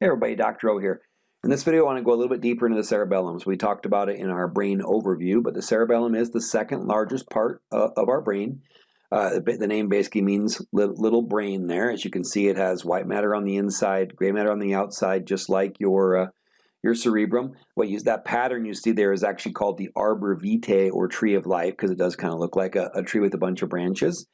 Hey everybody, Dr. O here. In this video I want to go a little bit deeper into the cerebellum. So we talked about it in our brain overview, but the cerebellum is the second largest part uh, of our brain. Uh, the, the, name basically means little brain there. As you can see, it has white matter on the inside, gray matter on the outside, just like your uh, your cerebrum. What you, that pattern you see there is actually called the arbor vitae or tree of life because it does kind of look like a, a, tree with a bunch of branches.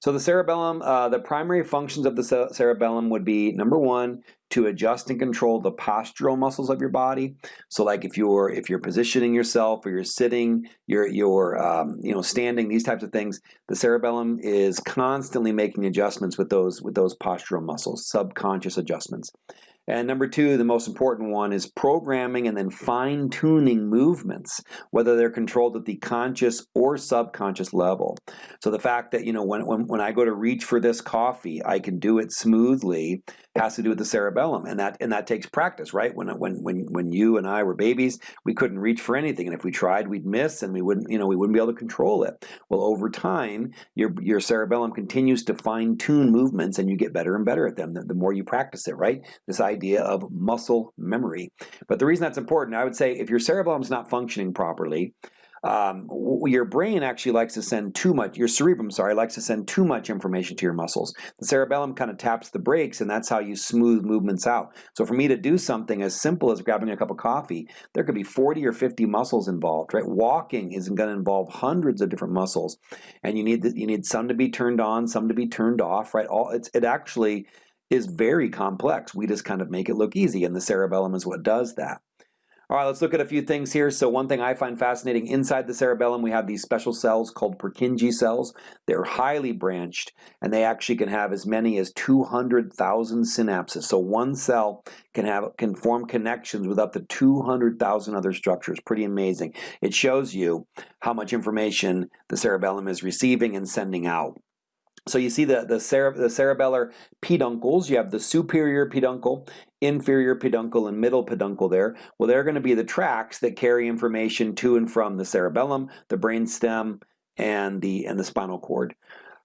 So the cerebellum, uh, the primary functions of the cerebellum would be number one, to adjust and control the postural muscles of your body. So like if you're if you're positioning yourself or you're sitting, you're you're um, you know standing, these types of things, the cerebellum is constantly making adjustments with those with those postural muscles, subconscious adjustments. And number two, the most important one is programming and then fine tuning movements, whether they're controlled at the conscious or subconscious level. So the fact that, you know, when, when, when I go to reach for this coffee, I can do it smoothly has to do with the cerebellum. And that, and that takes practice, right? When, when, when, when you and I were babies, we couldn't reach for anything. And if we tried, we'd miss and we wouldn't, you know, we wouldn't be able to control it. Well, over time, your, your cerebellum continues to fine tune movements and you get better and better at them the, the more you practice it, right? This of muscle memory. But the reason that's important, I would say if your cerebellum's not functioning properly, um, your brain actually likes to send too much, your cerebrum, sorry, likes to send too much information to your muscles. The cerebellum kind of taps the brakes and that's how you smooth movements out. So for me to do something as simple as grabbing a cup of coffee, there could be 40 or 50 muscles involved, right? Walking is going to involve hundreds of different muscles and you need, the, you need some to be turned on, some to be turned off, right? All it's, it actually is very complex. We just kind of make it look easy, and the cerebellum is what does that. All right, let's look at a few things here. So one thing I find fascinating, inside the cerebellum we have these special cells called Purkinje cells. They're highly branched and they actually can have as many as 200,000 synapses. So one cell can have can form connections with up to 200,000 other structures. Pretty amazing. It shows you how much information the cerebellum is receiving and sending out. So you see the, the, cere the cerebellar peduncles, you have the superior peduncle, inferior peduncle, and middle peduncle there. Well, they're going to be the tracks that carry information to and from the cerebellum, the brainstem, and the, and the spinal cord.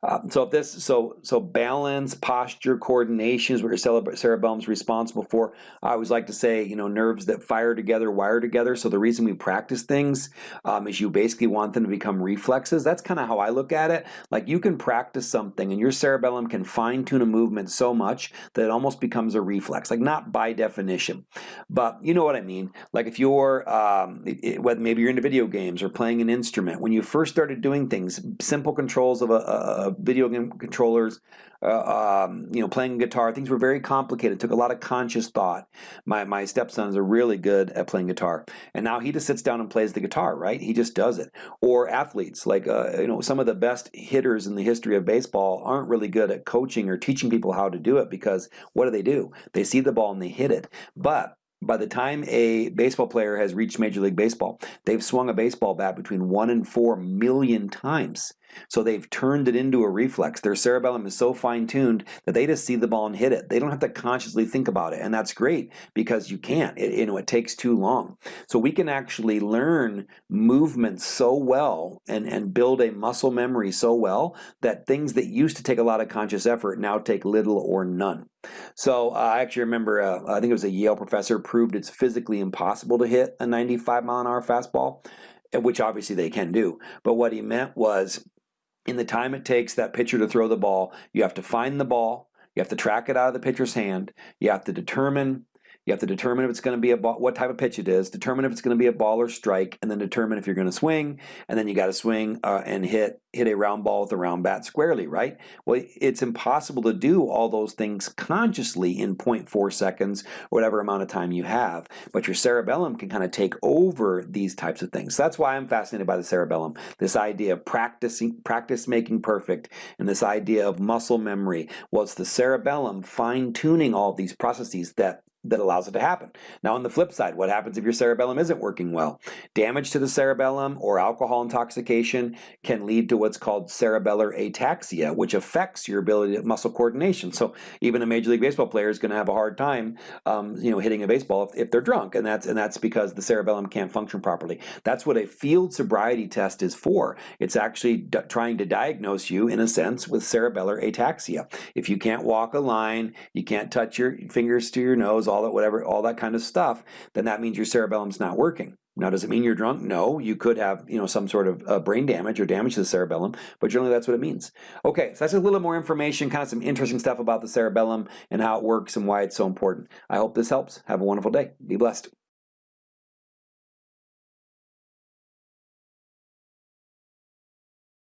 Um, so if this, so so balance, posture, coordination is what your cerebellum is responsible for. I always like to say, you know, nerves that fire together wire together. So the reason we practice things um, is you basically want them to become reflexes. That's kind of how I look at it. Like you can practice something, and your cerebellum can fine tune a movement so much that it almost becomes a reflex. Like not by definition, but you know what I mean. Like if you're, um, it, it, maybe you're into video games or playing an instrument. When you first started doing things, simple controls of a, a video game controllers, uh, um, you know, playing guitar. Things were very complicated. It took a lot of conscious thought. My my stepsons are really good at playing guitar, and now he just sits down and plays the guitar. Right? He just does it. Or athletes, like uh, you know, some of the best hitters in the history of baseball aren't really good at coaching or teaching people how to do it because what do they do? They see the ball and they hit it. But by the time a baseball player has reached Major League Baseball, they've swung a baseball bat between one and four million times. So they've turned it into a reflex. Their cerebellum is so fine-tuned that they just see the ball and hit it. They don't have to consciously think about it, and that's great because you can't. It, you know, it takes too long. So we can actually learn movements so well and, and build a muscle memory so well that things that used to take a lot of conscious effort now take little or none. So uh, I actually remember, uh, I think it was a Yale professor proved it's physically impossible to hit a 95 mile an hour fastball, which obviously they can do. But what he meant was in the time it takes that pitcher to throw the ball, you have to find the ball, you have to track it out of the pitcher's hand, you have to determine you have to determine if it's going to be a ball, what type of pitch it is, determine if it's going to be a ball or strike, and then determine if you're going to swing, and then you got to swing uh, and hit hit a round ball with a round bat squarely, right? Well, it's impossible to do all those things consciously in 0.4 seconds, whatever amount of time you have, but your cerebellum can kind of take over these types of things. So that's why I'm fascinated by the cerebellum, this idea of practicing, practice making perfect, and this idea of muscle memory. Well, the cerebellum fine-tuning all these processes that that allows it to happen. Now on the flip side, what happens if your cerebellum isn't working well? Damage to the cerebellum or alcohol intoxication can lead to what's called cerebellar ataxia, which affects your ability to muscle coordination. So even a Major League Baseball player is going to have a hard time, um, you know, hitting a baseball if, if they're drunk, and that's and that's because the cerebellum can't function properly. That's what a field sobriety test is for. It's actually trying to diagnose you, in a sense, with cerebellar ataxia. If you can't walk a line, you can't touch your fingers to your nose, all that whatever, all that kind of stuff, then that means your cerebellum's not working. Now, does it mean you're drunk? No, you could have, you know, some sort of uh, brain damage or damage to the cerebellum, but generally that's what it means. Okay, so that's a little more information, kind of some interesting stuff about the cerebellum and how it works and why it's so important. I hope this helps. Have a wonderful day. Be blessed.